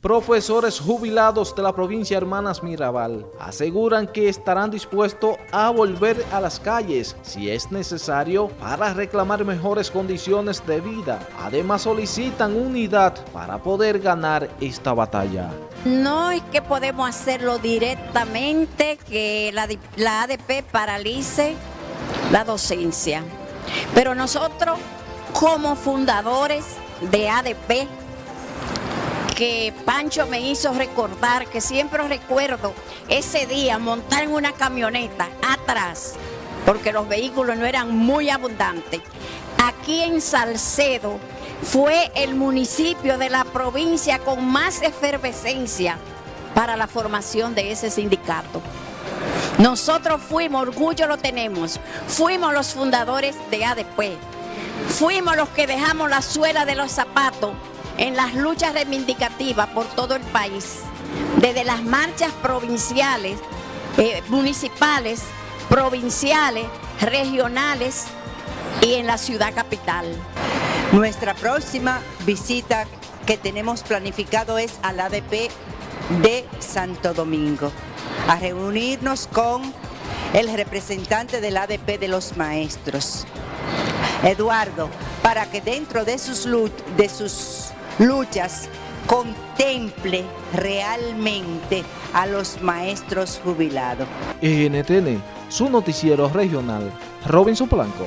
Profesores jubilados de la provincia Hermanas Mirabal aseguran que estarán dispuestos a volver a las calles si es necesario para reclamar mejores condiciones de vida. Además solicitan unidad para poder ganar esta batalla. No es que podemos hacerlo directamente, que la, la ADP paralice la docencia, pero nosotros como fundadores de ADP que Pancho me hizo recordar, que siempre recuerdo ese día montar en una camioneta atrás, porque los vehículos no eran muy abundantes. Aquí en Salcedo fue el municipio de la provincia con más efervescencia para la formación de ese sindicato. Nosotros fuimos, orgullo lo tenemos, fuimos los fundadores de ADP, fuimos los que dejamos la suela de los zapatos en las luchas reivindicativas por todo el país, desde las marchas provinciales, eh, municipales, provinciales, regionales y en la ciudad capital. Nuestra próxima visita que tenemos planificado es al ADP de Santo Domingo, a reunirnos con el representante del ADP de los maestros, Eduardo, para que dentro de sus, de sus luchas contemple realmente a los maestros jubilados. NTN, su noticiero regional, Robinson Blanco.